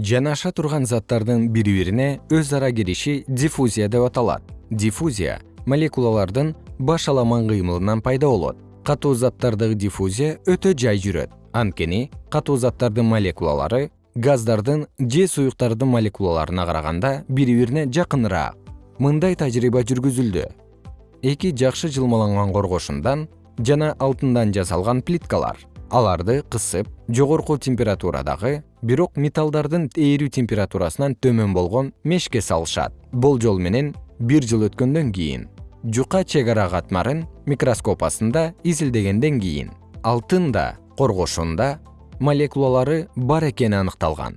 жанаша турган заттардын бири бирине өз ара кириши диффузия деп аталат. Диффузия молекулалардын баш аламан кыймылынан пайда болот. Катуу заттардагы диффузия өтө жай жүрөт. Анткени катуу заттардын молекулалары газдардын же суюктардын молекулаларына караганда бири бирине жакыныраак. Мындай тажрыйба жүргүзүлдү. Эки жакшы жылмаланган коргошундан жана алтындан жасалган плиткалар аларды кысып жогорку температурадагы бирок металлдардын эрүү температурасынан төмөн болгон мешке салышат. Болжол менен бир жыл өткөндөн кийин жука чек ара катмарын микроскоп астында изилдегенден кийин алтын да коргошунда молекулалары бар экени аныкталган